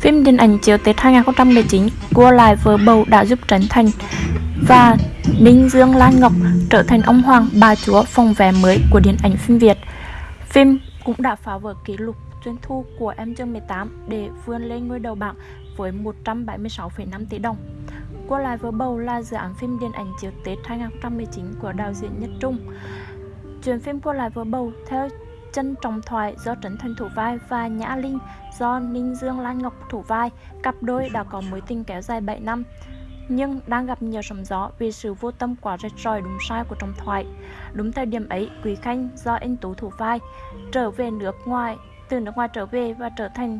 Phim điện ảnh chiếu Tết 2019 Cua lại vợ bầu đã giúp Trấn Thành và Ninh Dương Lan Ngọc trở thành ông hoàng bà chúa phòng vé mới của điện ảnh phim Việt. Phim cũng đã phá vỡ kỷ lục doanh thu của Em chương 18 để vươn lên ngôi đầu bảng với 176,5 tỷ đồng. Cua lại vợ bầu là dự án phim điện ảnh chiếu Tết 2019 của đạo diễn Nhất Trung. Chuyện phim Cua lại vợ bầu theo chân trọng thoại do Trấn Thành thủ vai và Nhã Linh do Ninh Dương Lan Ngọc thủ vai, cặp đôi đã có mối tình kéo dài 7 năm nhưng đang gặp nhiều sóng gió vì sự vô tâm quá rạch ròi đúng sai của trọng thoại. Đúng thời điểm ấy, Quý Khanh do anh Tú thủ vai trở về nước ngoài, từ nước ngoài trở về và trở thành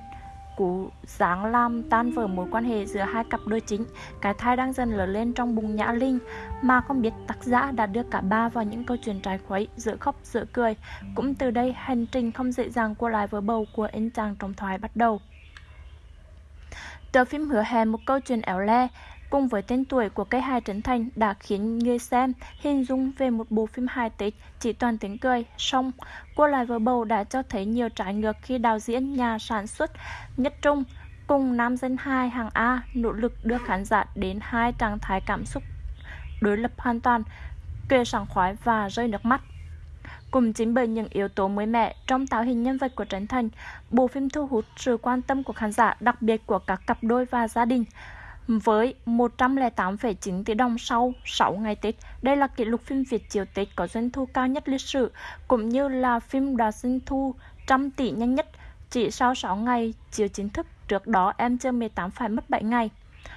cú giáng làm tan vỡ mối quan hệ giữa hai cặp đôi chính. Cái thai đang dần lớn lên trong bụng nhã linh, mà không biết tác giả đã đưa cả ba vào những câu chuyện trái khuấy, giữa khóc, giữa cười. Cũng từ đây, hành trình không dễ dàng của lại với bầu của anh chàng trong thoại bắt đầu. Tờ phim hứa hẹn một câu chuyện éo le cùng với tên tuổi của cây hài Trấn Thành đã khiến người xem hình dung về một bộ phim hài Tết chỉ toàn tiếng cười, song Cô lại vợ bầu đã cho thấy nhiều trái ngược khi đạo diễn nhà sản xuất Nhất Trung cùng nam dân hai hàng A nỗ lực đưa khán giả đến hai trạng thái cảm xúc đối lập hoàn toàn, cười sảng khoái và rơi nước mắt. Cùng chính bởi những yếu tố mới mẻ trong tạo hình nhân vật của Trấn Thành, bộ phim thu hút sự quan tâm của khán giả, đặc biệt của các cặp đôi và gia đình với 108,9 tỷ đồng sau 6 ngày Tết. Đây là kỷ lục phim Việt chiều Tết có doanh thu cao nhất lịch sử, cũng như là phim đạt doanh thu trăm tỷ nhanh nhất chỉ sau 6 ngày chiều chính thức. Trước đó em chưa 18 phải mất 7 ngày.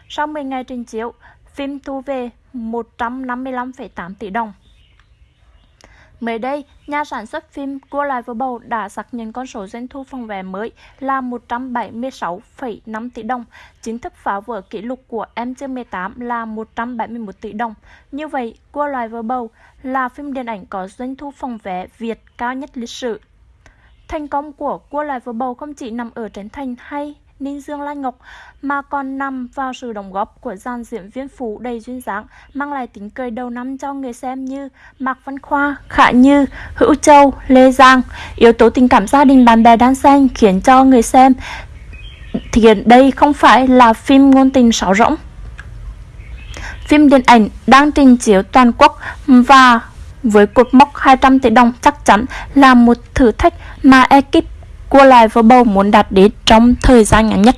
Sau 10 ngày trình chiếu, phim thu về 155,8 tỷ đồng. Mới đây, nhà sản xuất phim Cua lại Vừa bầu đã xác nhận con số doanh thu phòng vé mới là 176,5 tỷ đồng, chính thức phá vỡ kỷ lục của MG18 là 171 tỷ đồng. Như vậy, Cua lại Vừa bầu là phim điện ảnh có doanh thu phòng vé Việt cao nhất lịch sử. Thành công của Cua lại Vừa bầu không chỉ nằm ở Trấn Thành hay Ninh Dương Lan Ngọc mà còn nằm vào sự đóng góp của dàn diễn viên phụ đầy duyên dáng mang lại tính cười đầu năm cho người xem như Mạc Văn Khoa, Khả Như, Hữu Châu, Lê Giang. Yếu tố tình cảm gia đình bạn bè đan xen khiến cho người xem thì đây không phải là phim ngôn tình sáo rỗng. Phim điện ảnh đang trình chiếu toàn quốc và với cột mốc 200 tỷ đồng chắc chắn là một thử thách mà ekip cua lại vào bầu muốn đạt đến trong thời gian ngắn nhất.